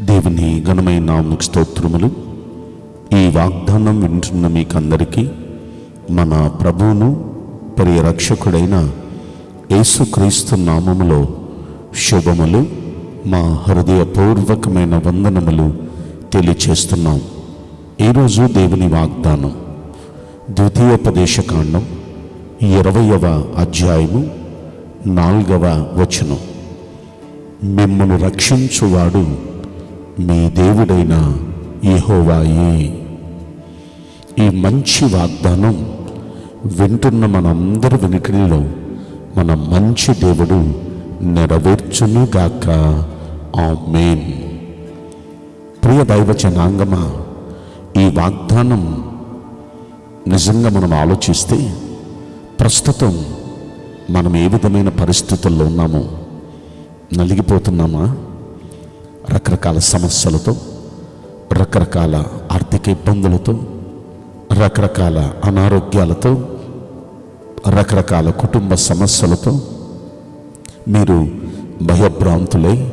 దేవుని ఘనమైన నామకు స్తోత్రములు. ఈ వాగ్దానం వింటున్న మీకందరికీ మన ప్రభువును పరిరక్షకుడైన యేసుక్రీస్తు నామములో శుభములు. మా హృదయపూర్వకమైన వందనములు తెలియచేస్తున్నాం. ఈరోజు దేవుని వాగ్దానం ద్వితీయోపదేశకాండం ఇరవయవ అధ్యాయము నాలుగవ వచనం. మిమ్మను రక్షించువాడు మీ దేవుడైన యెహోవాయే. ఈ మంచి వాగ్దానం వింటున్న మనందరి వెనుకల్లో మన మంచి దేవుడు నెరవేర్చునుగాక. మేన్ ప్రియ దైవచనాంగమా ఈ వాగ్దానం నిజంగా మనం ఆలోచిస్తే ప్రస్తుతం మనం ఏ విధమైన పరిస్థితుల్లో ఉన్నామో నలిగిపోతున్నామా? రకరకాల సమస్యలతో రకరకాల ఆర్థిక ఇబ్బందులతో రకరకాల అనారోగ్యాలతో రకరకాల కుటుంబ సమస్యలతో మీరు భయభ్రాంతులై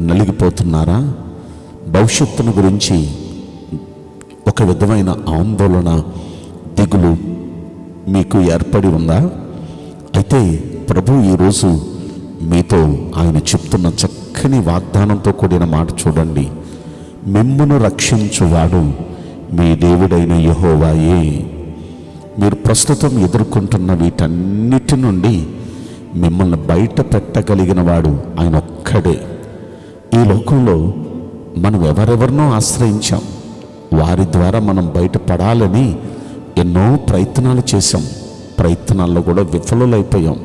నలిగిపోతున్నారా? భవిష్యత్తును గురించి ఒక విధమైన ఆందోళన దిగులు మీకు ఏర్పడి ఉందా? అయితే ప్రభు ఈరోజు మీతో ఆయన చెప్తున్న చక్కని వాగ్దానంతో కూడిన మాట చూడండి. మిమ్మును రక్షించువాడు మీ దేవుడైన యహోవాయే. మీరు ప్రస్తుతం ఎదుర్కొంటున్న వీటన్నిటి నుండి మిమ్మల్ని బయట పెట్టగలిగిన వాడు ఆయన ఒక్కడే. ఈ లోకంలో మనం ఎవరెవరినో ఆశ్రయించాం. వారి ద్వారా మనం బయటపడాలని ఎన్నో ప్రయత్నాలు చేశాం. ప్రయత్నాల్లో కూడా విఫలులైపోయాం.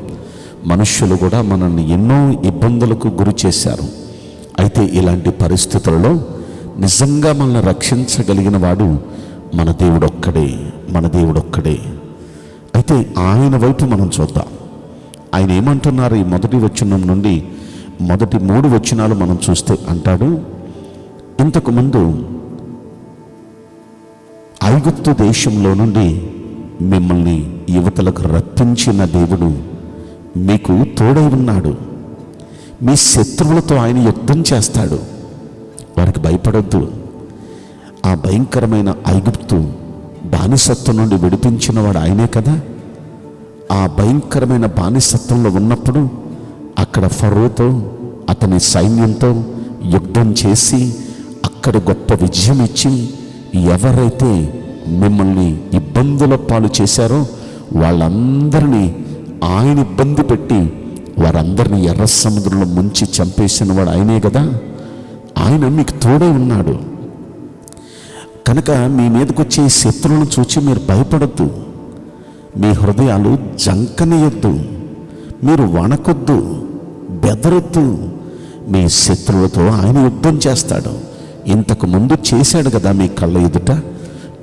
మనుష్యులు కూడా మనల్ని ఎన్నో ఇబ్బందులకు గురి చేశారు. అయితే ఇలాంటి పరిస్థితులలో నిజంగా మనల్ని రక్షించగలిగిన వాడు మన దేవుడొక్కడే మన దేవుడొక్కడే. అయితే ఆయన వైపు మనం చూద్దాం. ఆయన ఏమంటున్నారు ఈ మొదటి వచనం నుండి? మొదటి మూడు వచనాలు మనం చూస్తే అంటాడు ఇంతకుముందు ఐగుప్తు దేశంలో నుండి మిమ్మల్ని యువతలకు రప్పించిన దేవుడు మీకు తోడై ఉన్నాడు. మీ శత్రువులతో ఆయన యుద్ధం చేస్తాడు. వారికి భయపడద్దు. ఆ భయంకరమైన ఐగుప్తు బానిసత్వం నుండి విడిపించిన వాడు ఆయనే కదా? ఆ భయంకరమైన బానిసత్వంలో ఉన్నప్పుడు అక్కడ ఫరోతో అతని సైన్యంతో యుద్ధం చేసి అక్కడ గొప్ప విజయం ఇచ్చి ఎవరైతే మిమ్మల్ని ఇబ్బందుల పాలు చేశారో వాళ్ళందరినీ ఆయన ఇబ్బంది పెట్టి వారందరినీ ఎర్ర సముద్రంలో ముంచి చంపేసిన వాడు ఆయనే కదా? ఆయన మీకు తోడే ఉన్నాడు. కనుక మీ మీదకు వచ్చే శత్రువులను చూచి మీరు భయపడద్దు. మీ హృదయాలు జంకనీయొద్దు మీరు వణకొద్దు బెదరొద్దు. మీ శత్రువులతో ఆయన యుద్ధం చేస్తాడు. ఇంతకు ముందు చేశాడు కదా మీ కళ్ళ ఎదుట?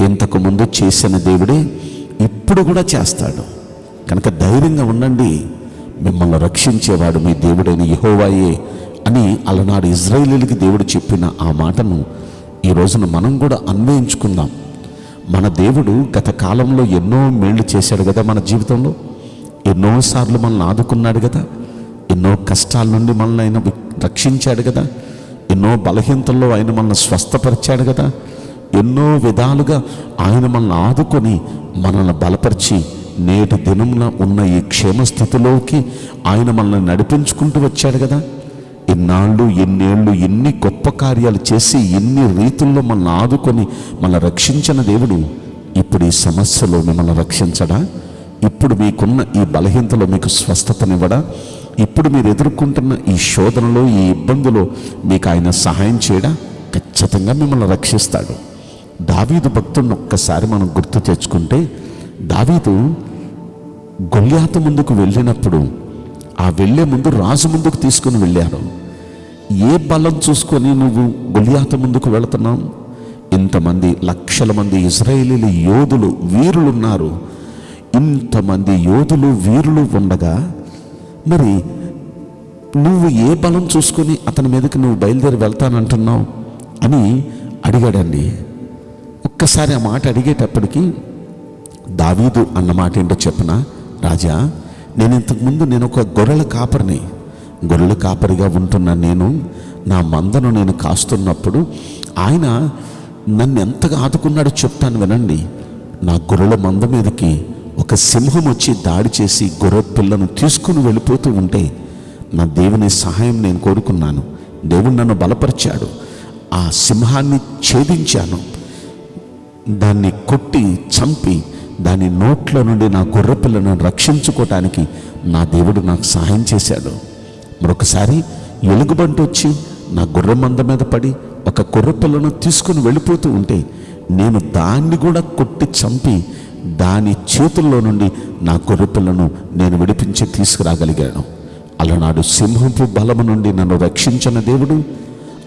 ఇంతకు ముందు చేసిన దేవుడే ఇప్పుడు కూడా చేస్తాడు. కనుక ధైర్యంగా ఉండండి. మిమ్మల్ని రక్షించేవాడు మీ దేవుడైన యహోవాయే అని అలనాడు ఇజ్రాయేలీలకి దేవుడు చెప్పిన ఆ మాటను ఈ రోజున మనం కూడా అన్వయించుకుందాం. మన దేవుడు గత కాలంలో ఎన్నో మేళ్ళు చేశాడు కదా మన జీవితంలో? ఎన్నోసార్లు మనల్ని ఆదుకున్నాడు కదా? ఎన్నో కష్టాల నుండి మనల్ని ఆయన రక్షించాడు కదా? ఎన్నో బలహీనతల్లో ఆయన మనల్ని స్వస్థపరిచాడు కదా? ఎన్నో విధాలుగా ఆయన మనల్ని ఆదుకొని మనల్ని బలపరిచి నేటి దినంలో ఉన్న ఈ క్షేమస్థితిలోకి ఆయన మనల్ని నడిపించుకుంటూ వచ్చాడు కదా. ఇన్నాళ్ళు ఎన్నేళ్ళు ఎన్ని గొప్ప కార్యాలు చేసి ఎన్ని రీతుల్లో మనల్ని ఆదుకొని మనల్ని రక్షించిన దేవుడు ఇప్పుడు ఈ సమస్యలో మిమ్మల్ని రక్షించడా? ఇప్పుడు మీకున్న ఈ బలహీనతలో మీకు స్వస్థతనివ్వడా? ఇప్పుడు మీరు ఎదుర్కొంటున్న ఈ శోధనలో ఈ ఇబ్బందులో మీకు ఆయన సహాయం చేయడా? ఖచ్చితంగా మిమ్మల్ని రక్షిస్తాడు. దావీదు భక్తుడిని ఒక్కసారి మనం గుర్తు తెచ్చుకుంటే దావీదు గొల్యాత ముందుకు వెళ్ళినప్పుడు ఆ వెళ్ళే ముందు రాజు ముందుకు తీసుకుని వెళ్ళారు ఏ బలం చూసుకొని నువ్వు గొలియాత ముందుకు వెళుతున్నావు? ఇంతమంది లక్షల మంది ఇజ్రాయేలీల యోధులు వీరులు ఉన్నారు ఇంతమంది యోధులు వీరులు ఉండగా మరి నువ్వు ఏ బలం చూసుకొని అతని మీదకి నువ్వు బయలుదేరి వెళ్తానంటున్నావు అని అడిగాడండి. ఒక్కసారి ఆ మాట అడిగేటప్పటికి దావీదు అన్న మాట ఏంటో చెప్పనా? రాజా నేను ఇంతకుముందు నేను ఒక గొర్రెల కాపరిని. గొర్రెల కాపరిగా ఉంటున్న నేను నా మందను నేను కాస్తున్నప్పుడు ఆయన నన్ను ఎంతగా ఆదుకున్నాడో చెప్తాను వినండి. నా గొర్రెల మంద మీదకి ఒక సింహం వచ్చి దాడి చేసి గొర్రె పిల్లను తీసుకుని వెళ్ళిపోతూ ఉంటే నా దేవుని సహాయం నేను కోరుకున్నాను. దేవుడు నన్ను బలపరిచాడు. ఆ సింహాన్ని ఛేదించాను. దాన్ని కొట్టి చంపి దాని నోట్ల నుండి నా గొర్రెపిల్లను రక్షించుకోవటానికి నా దేవుడు నాకు సహాయం చేశాడు. మరొకసారి ఎలుగుబంటి వచ్చి నా గుర్ర మంద మీద పడి ఒక గొర్రెపిల్లను తీసుకుని వెళ్ళిపోతూ ఉంటే నేను దాన్ని కూడా కొట్టి చంపి దాని చేతుల్లో నుండి నా గొర్రెపిల్లను నేను విడిపించి తీసుకురాగలిగాను. అలనాడు సింహపు బలము నుండి నన్ను రక్షించిన దేవుడు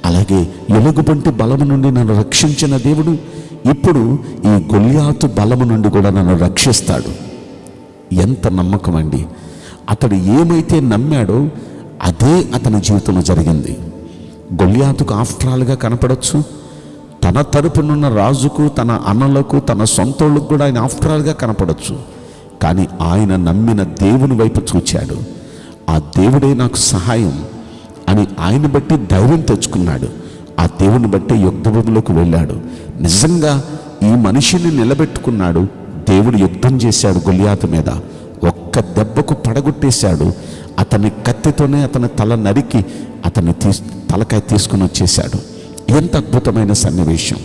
అలాగే ఎలుగుబంటి బలము నుండి నన్ను రక్షించిన దేవుడు ఇప్పుడు ఈ గొల్యాతు బలము నుండి కూడా నన్ను రక్షిస్తాడు. ఎంత నమ్మకం అండి. అతడు ఏమైతే నమ్మాడో అదే అతని జీవితంలో జరిగింది. గొల్యాతుకు ఆఫ్ట్రాల్గా కనపడవచ్చు తన తరపునున్న రాజుకు తన అన్నలకు తన సొంతోళ్ళకు కూడా ఆయన ఆఫ్ట్రాల్గా కనపడవచ్చు కానీ ఆయన నమ్మిన దేవుని వైపు చూచాడు. ఆ దేవుడే నాకు సహాయం అని ఆయన బట్టి ధైర్యం తెచ్చుకున్నాడు. ఆ దేవుని బట్టి యుద్ధభూమిలోకి వెళ్ళాడు. నిజంగా ఈ మనిషిని నిలబెట్టుకున్నాడు. దేవుడు యుద్ధం చేశాడు గొలియాత మీద. ఒక్క దెబ్బకు పడగొట్టేశాడు. అతని కత్తితోనే అతని తల నరికి అతన్ని తీ తలకాయ తీసుకుని వచ్చేశాడు. ఎంత అద్భుతమైన సన్నివేశం.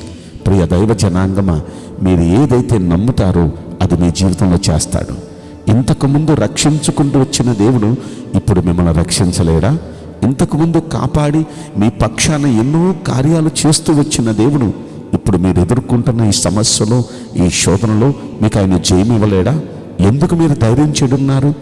ప్రియ దైవ జనాంగమ మీరు ఏదైతే నమ్ముతారో అది మీ జీవితంలో చేస్తాడు. ఇంతకుముందు రక్షించుకుంటూ వచ్చిన దేవుడు ఇప్పుడు మిమ్మల్ని రక్షించలేడా? ఇంతకుముందు కాపాడి మీ పక్షాన ఎన్నో కార్యాలు చేస్తూ వచ్చిన దేవుడు ఇప్పుడు మీరు ఎదుర్కొంటున్న ఈ సమస్యలో ఈ శోధనలో మీకు ఆయన జయమివ్వలేడా ఎందుకు మీరు ధైర్యం చెడున్నారు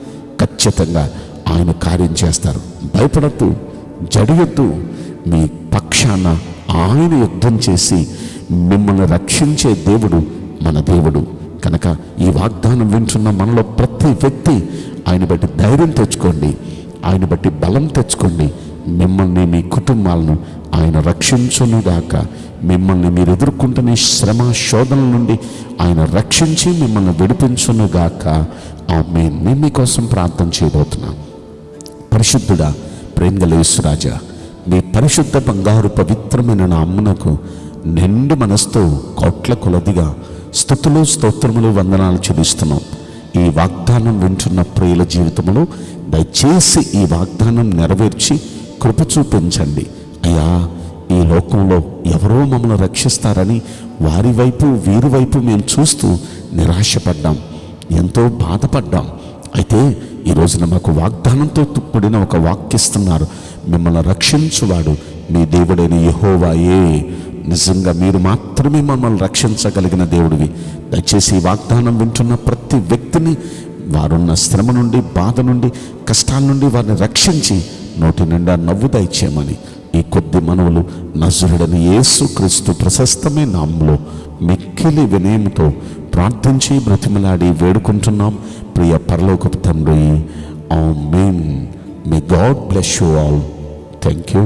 ఖచ్చితంగా ఆయన కార్యం చేస్తారు. భయపడద్దు జడియొద్దు. మీ పక్షాన ఆయన యుద్ధం చేసి మిమ్మల్ని రక్షించే దేవుడు మన దేవుడు. కనుక ఈ వాగ్దానం వింటున్న మనలో ప్రతి వ్యక్తి ఆయన బట్టి ధైర్యం తెచ్చుకోండి. ఆయన బట్టి బలం తెచ్చుకోండి మిమ్మల్ని మీ కుటుంబాలను ఆయన రక్షించునుగాక. మిమ్మల్ని మీరు ఎదుర్కొంటున్న శ్రమ శోధనల నుండి ఆయన రక్షించి మిమ్మల్ని విడిపించునుగాక. ఆమె మేము మీకోసం ప్రార్థన చేయబోతున్నాం. పరిశుద్ధుడా ప్రేమగలేశ్వరాజా మీ పరిశుద్ధ బంగారు పవిత్రమైన నామ్మునకు నిండు మనసుతో కోట్ల కొలదిగా స్థుతులు స్తోత్రములు వందనాలు చెల్లిస్తున్నాం. ఈ వాగ్దానం వింటున్న ప్రియుల జీవితంలో దయచేసి ఈ వాగ్దానం నెరవేర్చి కృప చూపించండి. అయ్యా ఈ లోకంలో ఎవరో మమ్మల్ని రక్షిస్తారని వారి వైపు వీరి వైపు మేము చూస్తూ నిరాశపడ్డాం. ఎంతో బాధపడ్డాం. అయితే ఈ రోజున మాకు వాగ్దానంతో కూడిన ఒక వాక్యస్తున్నారు మిమ్మల్ని రక్షించువాడు మీ దేవుడైన యహోవాయే. నిజంగా మీరు మాత్రమే మమ్మల్ని రక్షించగలిగిన దేవుడివి. దయచేసి ఈ వాగ్దానం వింటున్న ప్రతి వ్యక్తిని వారున్న శ్రమ నుండి బాధ నుండి కష్టాల నుండి వారిని రక్షించి నోటి నిండా నవ్వు దయచేయమని ఈ కొద్ది మనవులు నజరుడని యేసు క్రీస్తు ప్రశస్తమే నామంలో మిక్కిలి వినయముతో ప్రార్థించి బ్రతిమలాడి వేడుకుంటున్నాం. ప్రియ పరలోకపు తండ్రి amen may God bless you all thank you